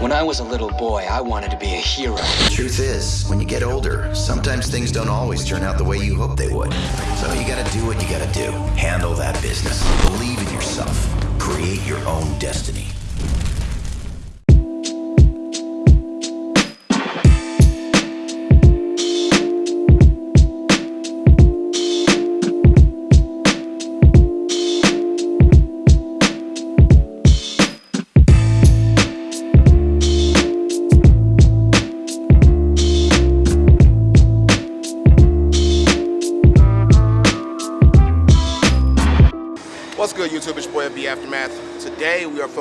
When I was a little boy, I wanted to be a hero. Truth is, when you get older, sometimes things don't always turn out the way you hope they would. So you gotta do what you gotta do. Handle that business. Believe in yourself. Create your own destiny.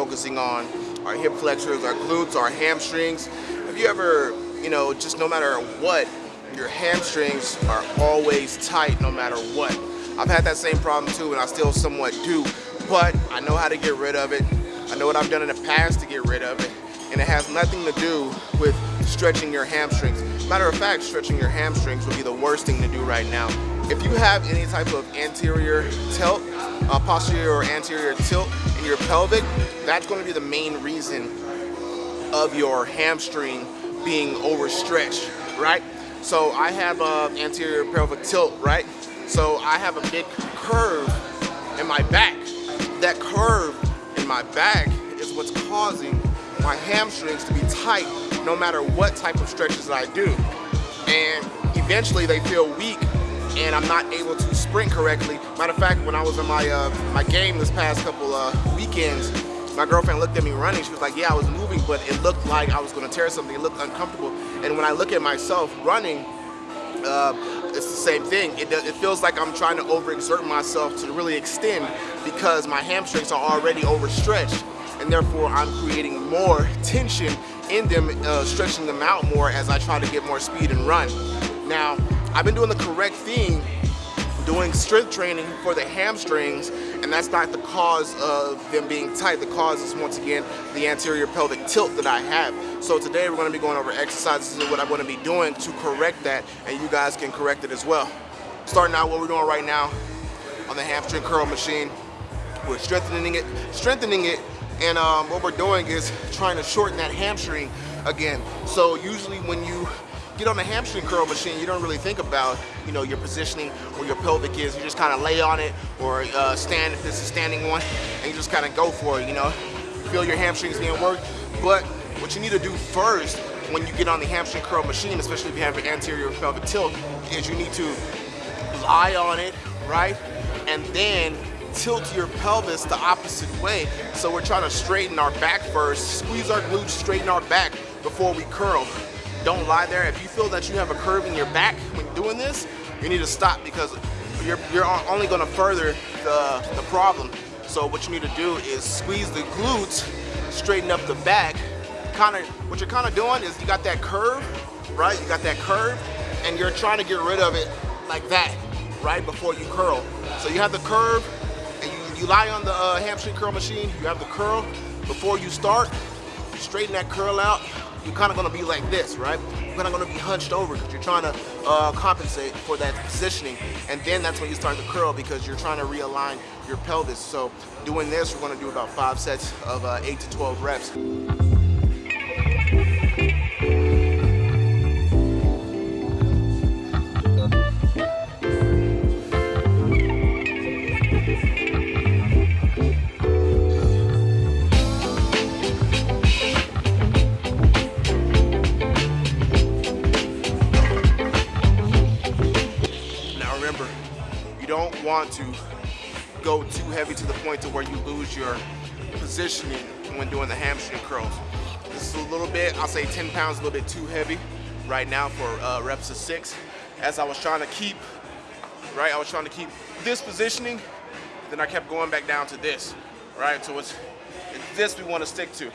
Focusing on our hip flexors, our glutes, our hamstrings. Have you ever, you know, just no matter what, your hamstrings are always tight no matter what. I've had that same problem too and I still somewhat do, but I know how to get rid of it. I know what I've done in the past to get rid of it and it has nothing to do with stretching your hamstrings. Matter of fact, stretching your hamstrings would be the worst thing to do right now. If you have any type of anterior tilt, uh, posterior or anterior tilt in your pelvic, that's going to be the main reason of your hamstring being overstretched, right? So I have a anterior pelvic tilt, right? So I have a big curve in my back. That curve in my back is what's causing my hamstrings to be tight no matter what type of stretches that I do. And eventually they feel weak and I'm not able to sprint correctly. Matter of fact, when I was in my uh, my game this past couple uh, weekends, my girlfriend looked at me running. She was like, yeah, I was moving, but it looked like I was gonna tear something. It looked uncomfortable. And when I look at myself running, uh, it's the same thing. It, it feels like I'm trying to overexert myself to really extend because my hamstrings are already overstretched and therefore I'm creating more tension in them, uh, stretching them out more as I try to get more speed and run. Now, I've been doing the correct thing, doing strength training for the hamstrings, and that's not the cause of them being tight. The cause is once again the anterior pelvic tilt that I have. So today we're gonna be going over exercises and what I'm gonna be doing to correct that, and you guys can correct it as well. Starting out what we're doing right now on the hamstring curl machine, we're strengthening it, strengthening it, and um, what we're doing is trying to shorten that hamstring again. So usually when you get on the hamstring curl machine, you don't really think about, you know, your positioning where your pelvic is. You just kind of lay on it or uh, stand if it's a standing one, and you just kind of go for it, you know. Feel your hamstrings being worked, but what you need to do first when you get on the hamstring curl machine, especially if you have an anterior pelvic tilt, is you need to lie on it, right? And then tilt your pelvis the opposite way. So we're trying to straighten our back first, squeeze our glutes, straighten our back before we curl don't lie there. If you feel that you have a curve in your back when doing this, you need to stop because you're, you're only gonna further the, the problem. So what you need to do is squeeze the glutes, straighten up the back. Kind of, what you're kind of doing is you got that curve, right? You got that curve and you're trying to get rid of it like that, right? Before you curl. So you have the curve and you, you lie on the uh, hamstring curl machine, you have the curl. Before you start, straighten that curl out, you're kind of going to be like this, right? You're kind of going to be hunched over because you're trying to uh, compensate for that positioning. And then that's when you start to curl because you're trying to realign your pelvis. So doing this, we're going to do about five sets of uh, 8 to 12 reps. Don't want to go too heavy to the point to where you lose your positioning when doing the hamstring curls. This is a little bit, I'll say 10 pounds, a little bit too heavy right now for uh, reps of six. As I was trying to keep, right, I was trying to keep this positioning, then I kept going back down to this, right? So it's, it's this we want to stick to.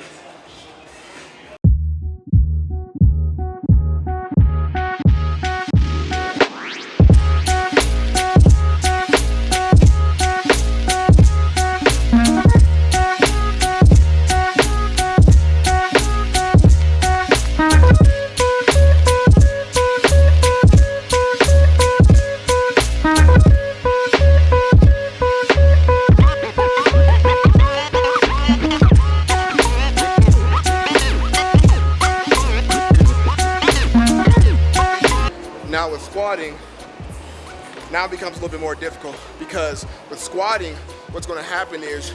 Now becomes a little bit more difficult because with squatting, what's gonna happen is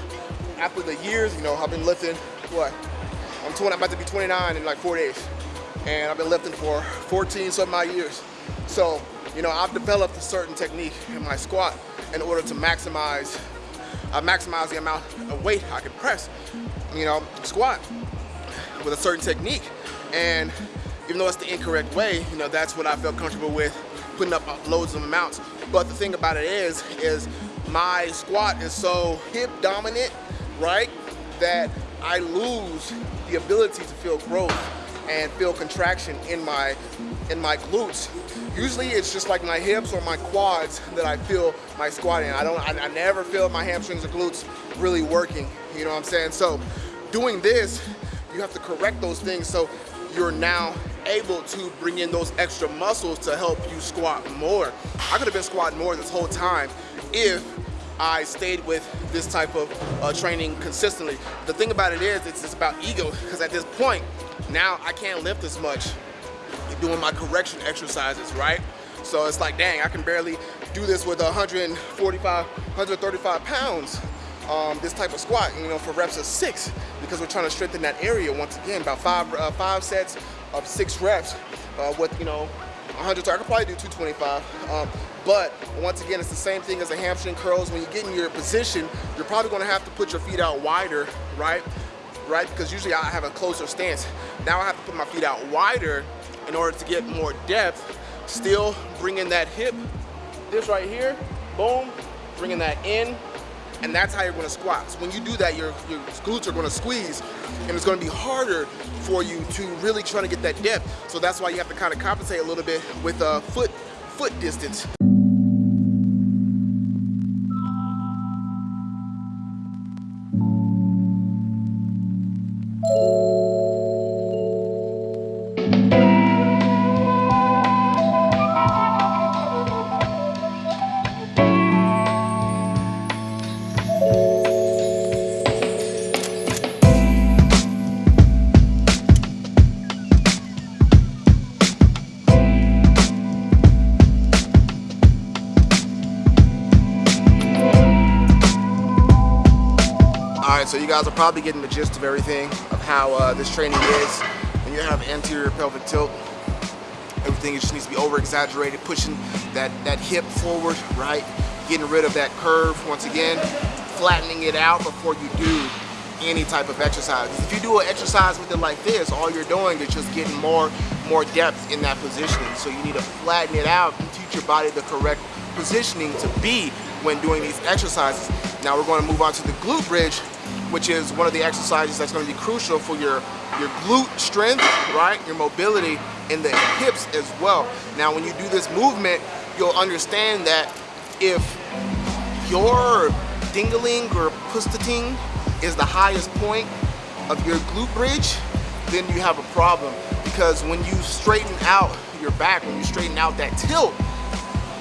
after the years, you know, I've been lifting, what? I'm 20, I'm about to be 29 in like four days. And I've been lifting for 14 some odd years. So, you know, I've developed a certain technique in my squat in order to maximize, uh, maximize the amount of weight I can press, you know, squat with a certain technique. And even though it's the incorrect way, you know, that's what I felt comfortable with putting up loads of amounts. But the thing about it is, is my squat is so hip dominant, right, that I lose the ability to feel growth and feel contraction in my in my glutes. Usually it's just like my hips or my quads that I feel my squatting. I don't I, I never feel my hamstrings or glutes really working. You know what I'm saying? So doing this, you have to correct those things so you're now able to bring in those extra muscles to help you squat more. I could have been squatting more this whole time if I stayed with this type of uh, training consistently. The thing about it is, it's, it's about ego, because at this point, now I can't lift as much doing my correction exercises, right? So it's like, dang, I can barely do this with 145, 135 pounds, um, this type of squat, you know, for reps of six, because we're trying to strengthen that area once again, about five, uh, five sets of six reps uh, with, you know, 100, I could probably do 225. Um, but once again, it's the same thing as the hamstring curls. When you get in your position, you're probably gonna have to put your feet out wider, right? Right, because usually I have a closer stance. Now I have to put my feet out wider in order to get more depth. Still bringing that hip, this right here, boom, bringing that in, and that's how you're gonna squat. So when you do that, your, your glutes are gonna squeeze, and it's gonna be harder for you to really try to get that depth. So that's why you have to kind of compensate a little bit with a foot, foot distance. Guys are probably getting the gist of everything of how uh, this training is. When you have anterior pelvic tilt, everything just needs to be over exaggerated, pushing that, that hip forward, right? Getting rid of that curve once again, flattening it out before you do any type of exercise. If you do an exercise with it like this, all you're doing is just getting more, more depth in that positioning. So you need to flatten it out and teach your body the correct positioning to be when doing these exercises. Now we're going to move on to the glute bridge, which is one of the exercises that's going to be crucial for your, your glute strength, right? Your mobility in the hips as well. Now, when you do this movement, you'll understand that if your dingling or pustating is the highest point of your glute bridge, then you have a problem. Because when you straighten out your back, when you straighten out that tilt,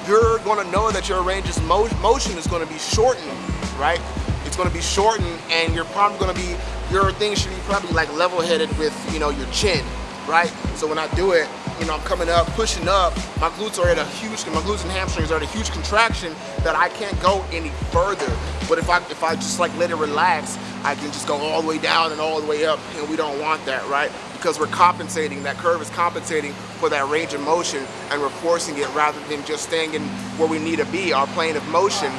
you're gonna know that your range of motion is gonna be shortened, right? it's going to be shortened and you're probably going to be, your thing should be probably like level headed with, you know, your chin, right? So when I do it, you know, I'm coming up, pushing up, my glutes are at a huge, my glutes and hamstrings are at a huge contraction that I can't go any further. But if I, if I just like let it relax, I can just go all the way down and all the way up and we don't want that, right? Because we're compensating, that curve is compensating for that range of motion and we're forcing it rather than just staying in where we need to be, our plane of motion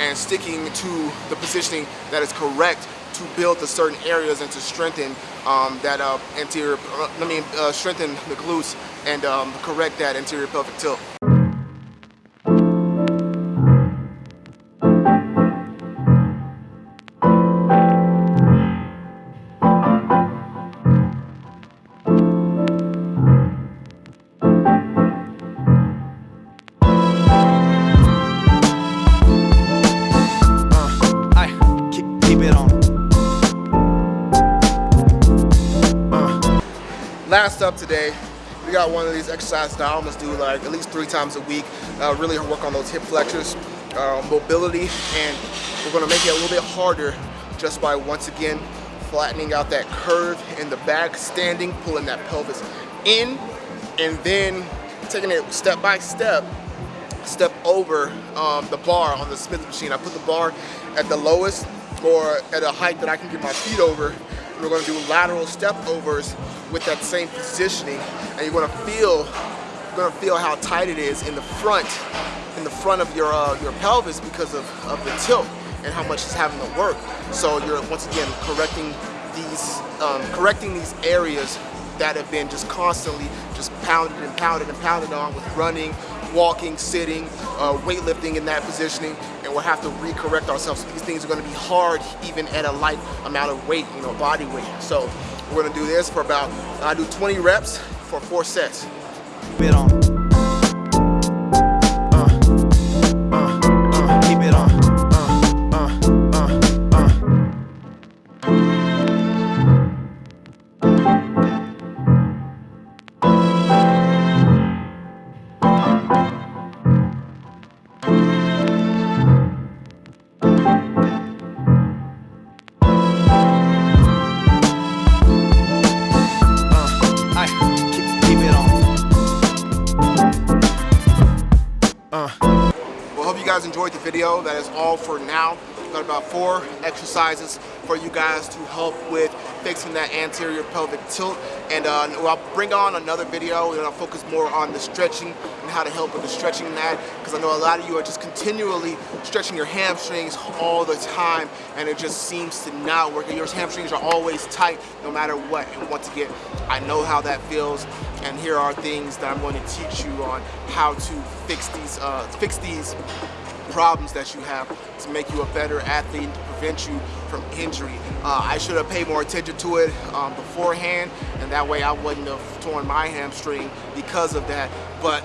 and sticking to the positioning that is correct to build the certain areas and to strengthen um, that uh, anterior, uh, I mean, uh, strengthen the glutes and um, correct that anterior pelvic tilt. Up today, we got one of these exercises that I almost do like at least three times a week. Uh, really work on those hip flexors, uh, mobility, and we're gonna make it a little bit harder just by once again flattening out that curve in the back, standing, pulling that pelvis in, and then taking it step by step, step over um, the bar on the Smith machine. I put the bar at the lowest or at a height that I can get my feet over. We're gonna do lateral step overs with that same positioning. And you're gonna feel, you're gonna feel how tight it is in the front, in the front of your, uh, your pelvis because of, of the tilt and how much it's having to work. So you're once again correcting these, um, correcting these areas that have been just constantly just pounded and pounded and pounded on with running, walking, sitting, uh, weightlifting in that positioning, we'll have to re-correct ourselves. These things are gonna be hard even at a light amount of weight, you know, body weight. So we're gonna do this for about, I do 20 reps for four sets. Bit on. Video. That is all for now. Got about four exercises for you guys to help with fixing that anterior pelvic tilt. And uh, I'll bring on another video and I'll focus more on the stretching and how to help with the stretching that. Because I know a lot of you are just continually stretching your hamstrings all the time and it just seems to not work. Your hamstrings are always tight no matter what. And once again, I know how that feels. And here are things that I'm going to teach you on how to fix these, uh, fix these problems that you have to make you a better athlete and to prevent you from injury. Uh, I should have paid more attention to it um, beforehand and that way I wouldn't have torn my hamstring because of that. But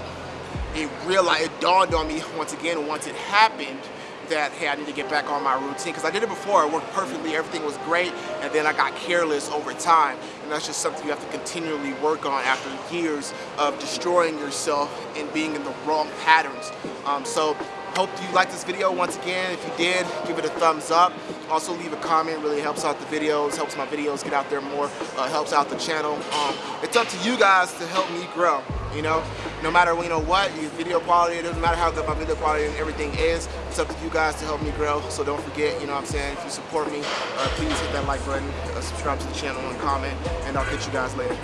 it realized, it dawned on me once again once it happened that hey I need to get back on my routine because I did it before it worked perfectly everything was great and then I got careless over time and that's just something you have to continually work on after years of destroying yourself and being in the wrong patterns um, so hope you liked this video once again. If you did give it a thumbs up. Also leave a comment. Really helps out the videos helps my videos get out there more uh, helps out the channel. Um, it's up to you guys to help me grow you know? No matter you know what your video quality it doesn't matter how good my video quality and everything is it's up to you guys to help me grow. So don't forget you know what i'm saying? If you support me uh, please hit that like button uh, subscribe to the channel and comment and i'll catch you guys later